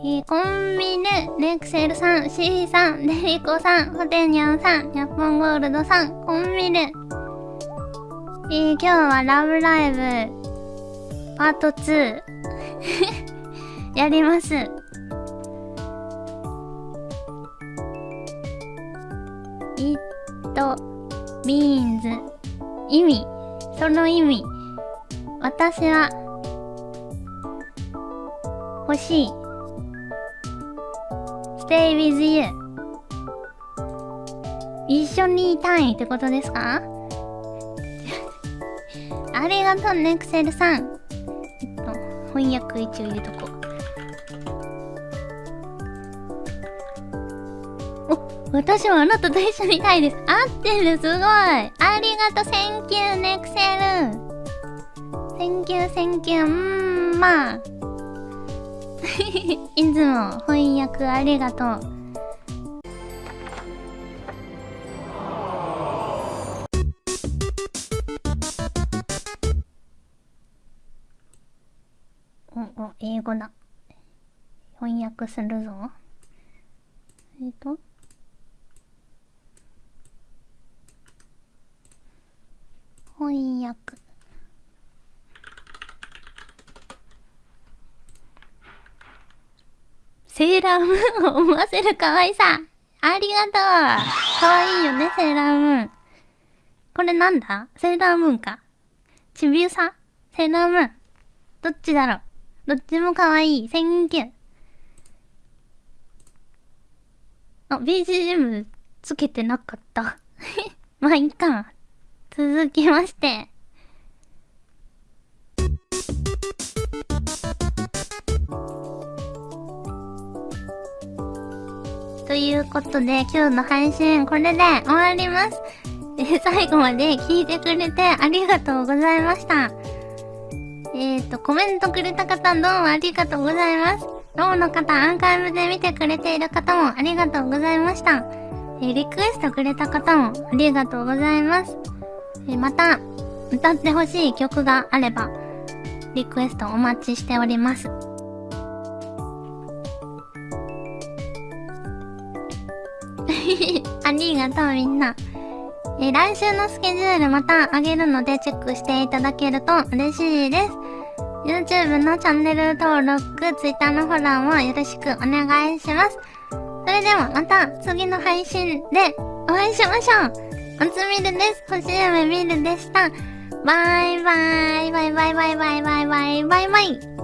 えー、コンビニ、レクセルさん、シーさん、デリコさん、ホテニャンさん、ニャッポンゴールドさん、コンビニ。えー、今日はラブライブ、パート2。やります。it means 意味、その意味。私は欲しい。stay with you 一緒にいたいってことですか？ありがとうね、クセルさん。えっと、翻訳一応入れとこう。お、私はあなたと一緒にいたいです。合ってる、すごい。ありがとう、センキューね、クセル。センキュー、センキュー、うー、まあ。いつも翻訳ありがとう。お、お、英語だ。翻訳するぞ。えっ、と？翻訳。セーラームーンを思わせる可愛さ。ありがとう。可愛いよね、セーラームーン。これなんだ？セーラームーンか。ちびうさ？セーラームーン。どっちだろう？どっちも可愛い。 Thank you。あ、BGM つけてなかった。まあ、いいか。続きまして。ということで、今日の配信、これで終わります。え、最後まで聞いてくれてありがとうございました。えっ、ー、と、コメントくれた方、どうもありがとうございます。ローの方、アーカイブで見てくれている方もありがとうございました。え、リクエストくれた方もありがとうございます。え、また、歌ってほしい曲があれば、リクエストお待ちしております。ありがとうみんな。え、来週のスケジュールまたあげるのでチェックしていただけると嬉しいです。YouTube のチャンネル登録、Twitter のフォローもよろしくお願いします。それではまた次の配信でお会いしましょう。おつみるです。星夢みるでした。バイバイ。バイバイバイバイバイバイバイバイ。